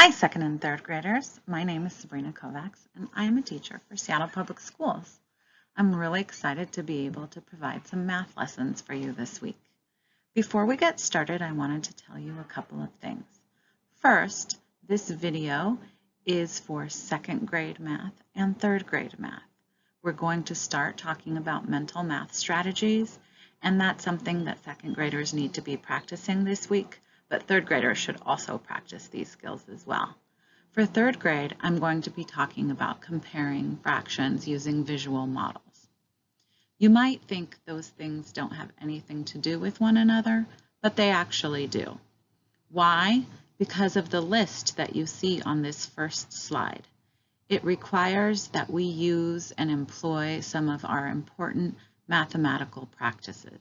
Hi, second and third graders. My name is Sabrina Kovacs, and I am a teacher for Seattle Public Schools. I'm really excited to be able to provide some math lessons for you this week. Before we get started, I wanted to tell you a couple of things. First, this video is for second grade math and third grade math. We're going to start talking about mental math strategies, and that's something that second graders need to be practicing this week but third graders should also practice these skills as well. For third grade, I'm going to be talking about comparing fractions using visual models. You might think those things don't have anything to do with one another, but they actually do. Why? Because of the list that you see on this first slide. It requires that we use and employ some of our important mathematical practices.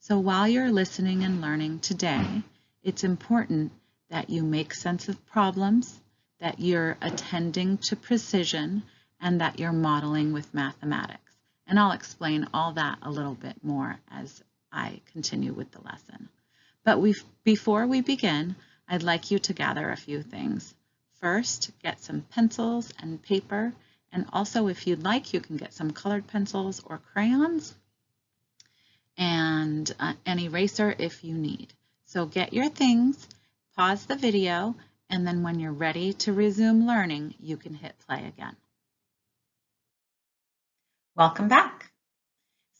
So while you're listening and learning today, it's important that you make sense of problems, that you're attending to precision, and that you're modeling with mathematics. And I'll explain all that a little bit more as I continue with the lesson. But before we begin, I'd like you to gather a few things. First, get some pencils and paper, and also if you'd like, you can get some colored pencils or crayons and uh, an eraser if you need. So get your things, pause the video, and then when you're ready to resume learning, you can hit play again. Welcome back.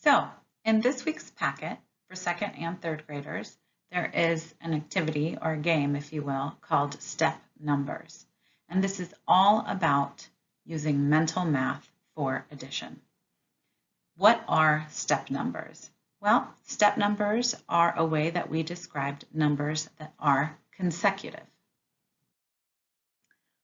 So in this week's packet for second and third graders, there is an activity or game, if you will, called Step Numbers. And this is all about using mental math for addition. What are step numbers? Well, step numbers are a way that we described numbers that are consecutive.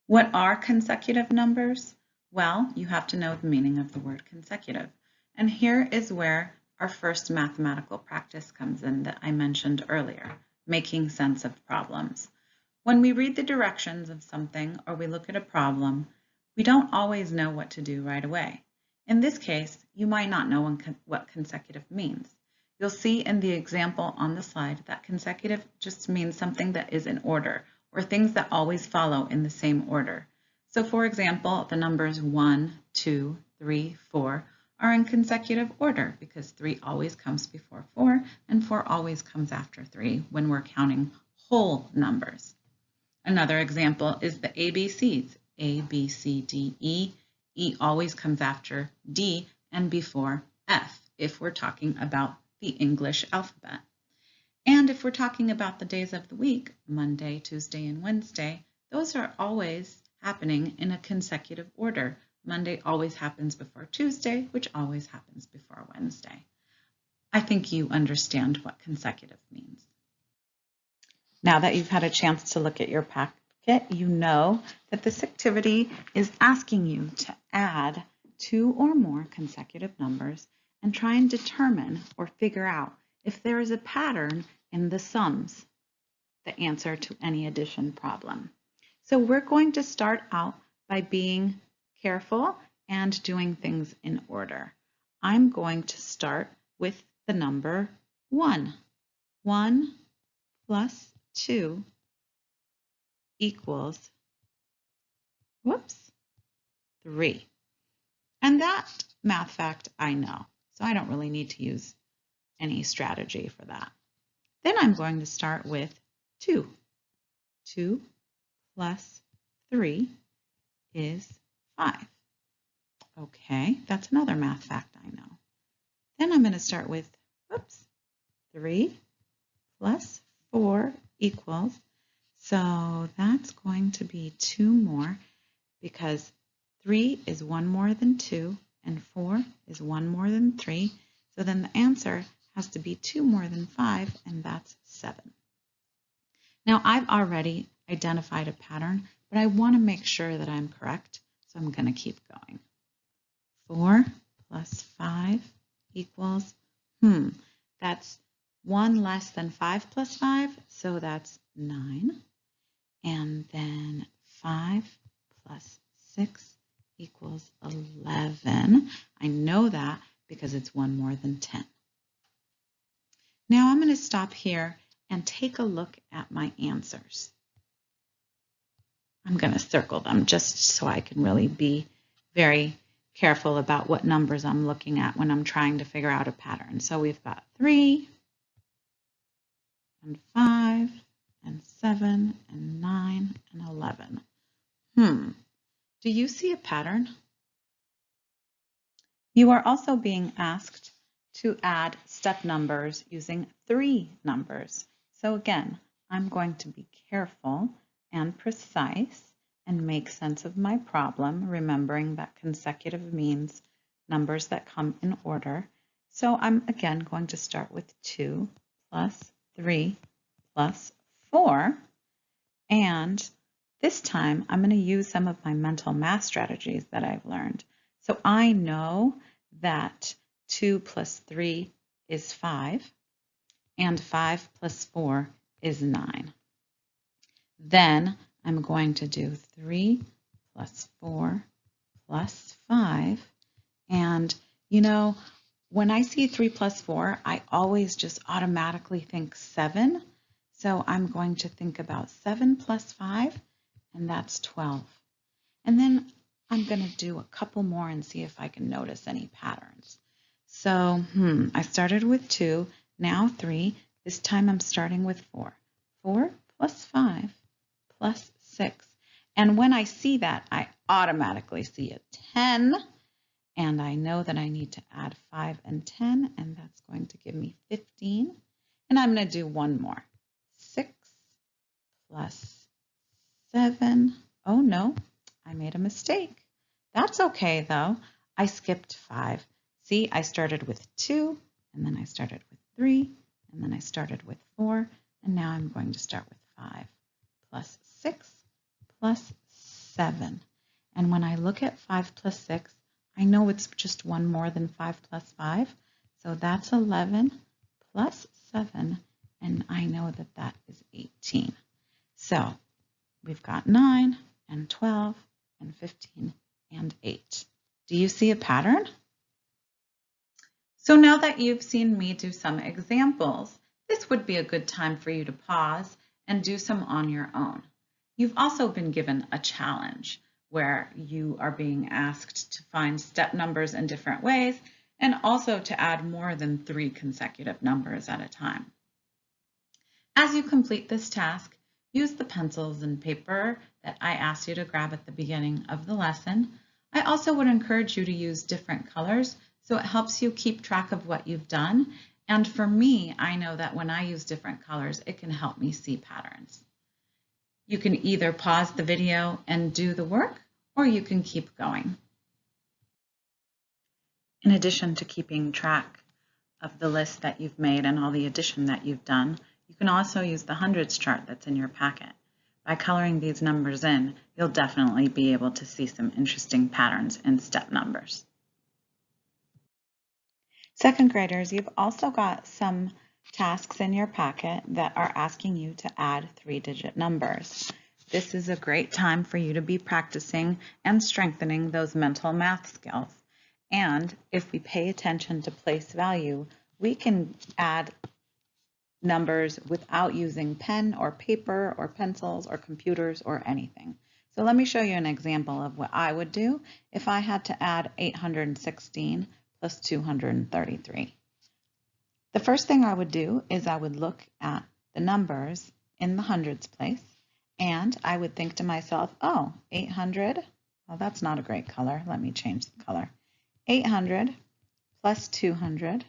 What are consecutive numbers? Well, you have to know the meaning of the word consecutive. And here is where our first mathematical practice comes in that I mentioned earlier, making sense of problems. When we read the directions of something or we look at a problem, we don't always know what to do right away. In this case, you might not know what consecutive means. You'll see in the example on the slide that consecutive just means something that is in order or things that always follow in the same order. So for example, the numbers 1, 2, 3, 4 are in consecutive order because 3 always comes before 4 and 4 always comes after 3 when we're counting whole numbers. Another example is the ABCs, A, B, C, D, E. E always comes after D and before F if we're talking about the English alphabet. And if we're talking about the days of the week, Monday, Tuesday, and Wednesday, those are always happening in a consecutive order. Monday always happens before Tuesday, which always happens before Wednesday. I think you understand what consecutive means. Now that you've had a chance to look at your packet, you know that this activity is asking you to add two or more consecutive numbers and try and determine or figure out if there is a pattern in the sums, the answer to any addition problem. So we're going to start out by being careful and doing things in order. I'm going to start with the number 1. 1 plus 2 equals, whoops, 3. And that math fact I know. So I don't really need to use any strategy for that. Then I'm going to start with 2. 2 plus 3 is 5. Okay, that's another math fact I know. Then I'm going to start with, whoops, 3 plus 4 equals, so that's going to be 2 more because 3 is 1 more than 2, and 4 is 1 more than 3. So then the answer has to be 2 more than 5, and that's 7. Now I've already identified a pattern, but I want to make sure that I'm correct, so I'm going to keep going. 4 plus 5 equals, hmm, that's 1 less than 5 plus 5, so that's 9. And then 5 plus 6 equals 11. I know that because it's one more than 10. Now I'm going to stop here and take a look at my answers. I'm going to circle them just so I can really be very careful about what numbers I'm looking at when I'm trying to figure out a pattern. So we've got 3 and 5 and 7 and 9 and 11. Hmm, do you see a pattern? You are also being asked to add step numbers using three numbers. So again, I'm going to be careful and precise and make sense of my problem, remembering that consecutive means numbers that come in order. So I'm again going to start with 2 plus 3 plus 4. And this time I'm going to use some of my mental math strategies that I've learned. So I know that 2 plus 3 is 5, and 5 plus 4 is 9. Then I'm going to do 3 plus 4 plus 5. And, you know, when I see 3 plus 4, I always just automatically think 7. So I'm going to think about 7 plus 5, and that's 12. And then I'm going to do a couple more and see if I can notice any patterns. So, hmm, I started with 2, now 3. This time I'm starting with 4. 4 plus 5 plus 6. And when I see that, I automatically see a 10. And I know that I need to add 5 and 10, and that's going to give me 15. And I'm going to do one more. 6 plus 7. Oh, no, I made a mistake. That's okay, though. I skipped 5. See, I started with 2, and then I started with 3, and then I started with 4, and now I'm going to start with 5 plus 6 plus 7. And when I look at 5 plus 6, I know it's just one more than 5 plus 5. So that's 11 plus 7, and I know that that is 18. So we've got 9 and 12 and 15 and 8. Do you see a pattern? So now that you've seen me do some examples, this would be a good time for you to pause and do some on your own. You've also been given a challenge where you are being asked to find step numbers in different ways and also to add more than three consecutive numbers at a time. As you complete this task, use the pencils and paper that I asked you to grab at the beginning of the lesson. I also would encourage you to use different colors so it helps you keep track of what you've done. And for me, I know that when I use different colors, it can help me see patterns. You can either pause the video and do the work, or you can keep going. In addition to keeping track of the list that you've made and all the addition that you've done, you can also use the hundreds chart that's in your packet. By coloring these numbers in, you'll definitely be able to see some interesting patterns in step numbers. Second graders, you've also got some tasks in your packet that are asking you to add three-digit numbers. This is a great time for you to be practicing and strengthening those mental math skills. And if we pay attention to place value, we can add numbers without using pen or paper or pencils or computers or anything. So let me show you an example of what I would do if I had to add 816 plus 233. The first thing I would do is I would look at the numbers in the hundreds place and I would think to myself, oh, 800, well, that's not a great color. Let me change the color. 800 plus 200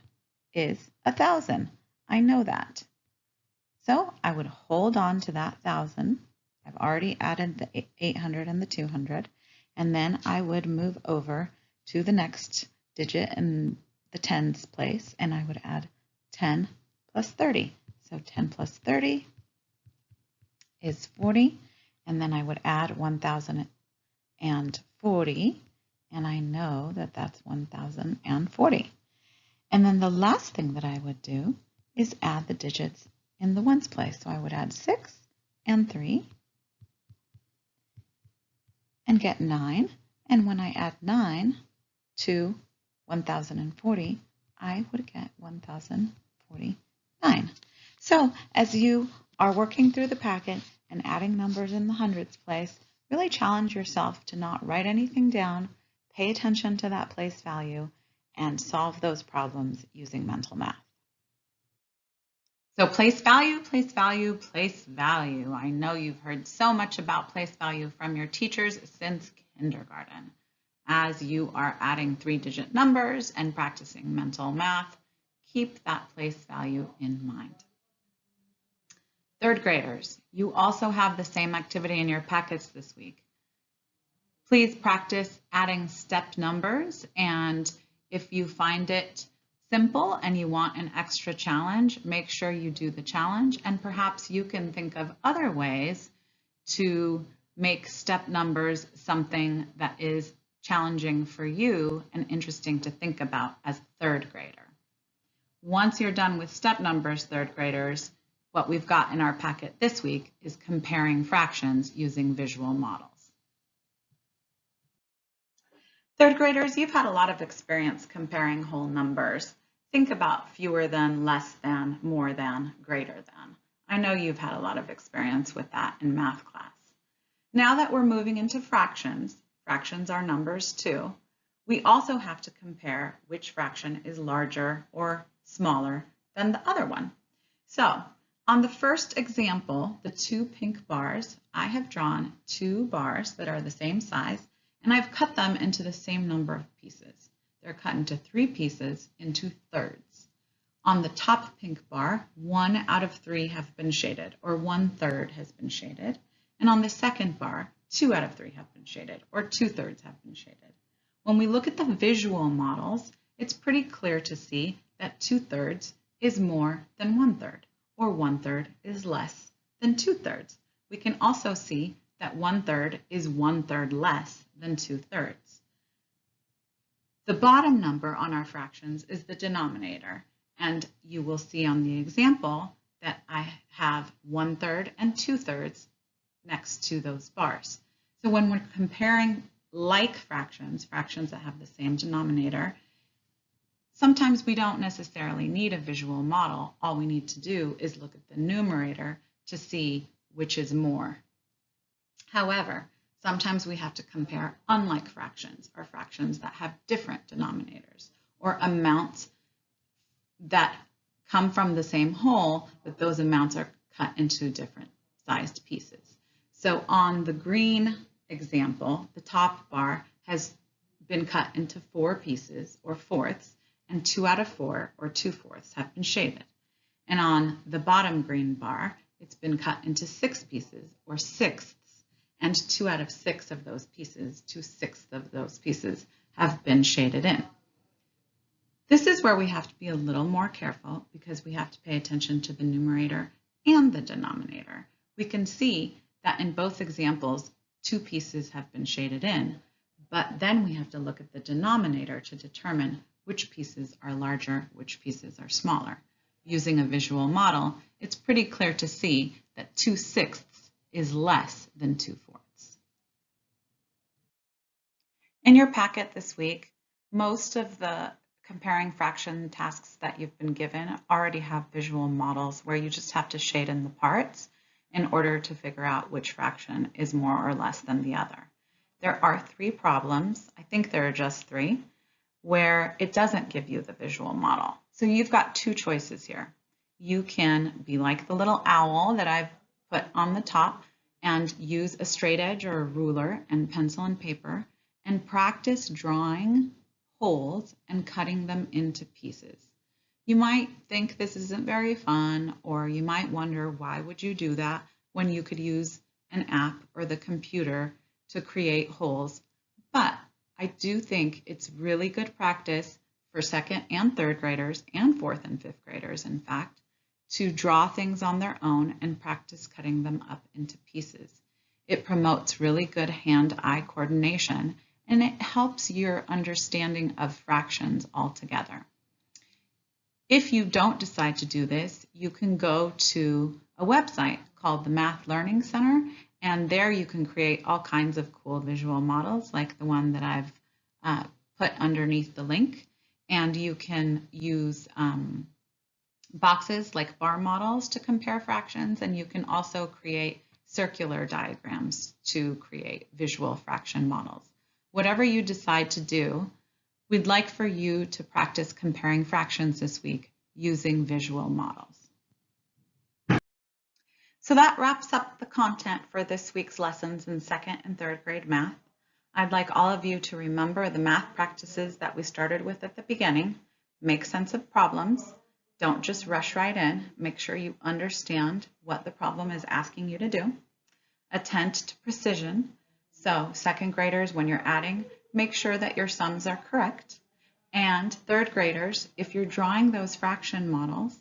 is 1,000. I know that. So I would hold on to that 1,000. I've already added the 800 and the 200. And then I would move over to the next digit in the tens place, and I would add 10 plus 30. So 10 plus 30 is 40. And then I would add 1,040. And I know that that's 1,040. And then the last thing that I would do is add the digits in the ones place. So I would add 6 and 3 and get 9. And when I add 9 to 1040, I would get 1049. So as you are working through the packet and adding numbers in the hundreds place, really challenge yourself to not write anything down, pay attention to that place value, and solve those problems using mental math. So place value, place value, place value. I know you've heard so much about place value from your teachers since kindergarten. As you are adding three-digit numbers and practicing mental math, keep that place value in mind. Third graders, you also have the same activity in your packets this week. Please practice adding step numbers and if you find it simple and you want an extra challenge, make sure you do the challenge and perhaps you can think of other ways to make step numbers something that is challenging for you and interesting to think about as third grader. Once you're done with step numbers, third graders, what we've got in our packet this week is comparing fractions using visual models. Third graders, you've had a lot of experience comparing whole numbers. Think about fewer than, less than, more than, greater than. I know you've had a lot of experience with that in math class. Now that we're moving into fractions, fractions are numbers too, we also have to compare which fraction is larger or smaller than the other one. So on the first example, the two pink bars, I have drawn two bars that are the same size and I've cut them into the same number of pieces. They're cut into three pieces into thirds. On the top pink bar, one out of three have been shaded, or one third has been shaded. And on the second bar, two out of three have been shaded, or two thirds have been shaded. When we look at the visual models, it's pretty clear to see that two thirds is more than one third, or one third is less than two thirds. We can also see that one third is one third less than 2 thirds. The bottom number on our fractions is the denominator, and you will see on the example that I have 1 third and 2 thirds next to those bars. So when we're comparing like fractions, fractions that have the same denominator, sometimes we don't necessarily need a visual model. All we need to do is look at the numerator to see which is more. However, Sometimes we have to compare unlike fractions or fractions that have different denominators or amounts that come from the same whole, but those amounts are cut into different sized pieces. So on the green example, the top bar has been cut into four pieces or fourths, and two out of four or two fourths have been shaded. And on the bottom green bar, it's been cut into six pieces or sixths and two out of six of those pieces, two-sixths of those pieces, have been shaded in. This is where we have to be a little more careful because we have to pay attention to the numerator and the denominator. We can see that in both examples, two pieces have been shaded in, but then we have to look at the denominator to determine which pieces are larger, which pieces are smaller. Using a visual model, it's pretty clear to see that 2 sixths is less than 2 fourths. In your packet this week, most of the comparing fraction tasks that you've been given already have visual models where you just have to shade in the parts in order to figure out which fraction is more or less than the other. There are three problems, I think there are just three, where it doesn't give you the visual model. So you've got two choices here. You can be like the little owl that I've put on the top and use a straight edge or a ruler and pencil and paper and practice drawing wholes and cutting them into pieces. You might think this isn't very fun or you might wonder why would you do that when you could use an app or the computer to create wholes. But I do think it's really good practice for second and third graders and fourth and fifth graders, in fact, to draw things on their own and practice cutting them up into pieces. It promotes really good hand-eye coordination and it helps your understanding of fractions altogether. If you don't decide to do this, you can go to a website called the Math Learning Center and there you can create all kinds of cool visual models like the one that I've uh, put underneath the link and you can use um, boxes like bar models to compare fractions, and you can also create circular diagrams to create visual fraction models. Whatever you decide to do, we'd like for you to practice comparing fractions this week using visual models. So that wraps up the content for this week's lessons in second and third grade math. I'd like all of you to remember the math practices that we started with at the beginning. Make sense of problems. Don't just rush right in. Make sure you understand what the problem is asking you to do. Attend to precision. So second graders, when you're adding, make sure that your sums are correct. And third graders, if you're drawing those fraction models,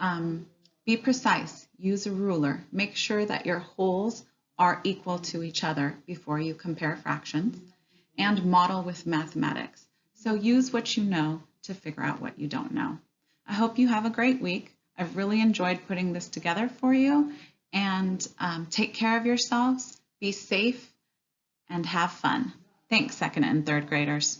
um, be precise, use a ruler. Make sure that your wholes are equal to each other before you compare fractions and model with mathematics. So use what you know to figure out what you don't know. I hope you have a great week. I've really enjoyed putting this together for you and um, take care of yourselves, be safe, and have fun. Thanks, second and third graders.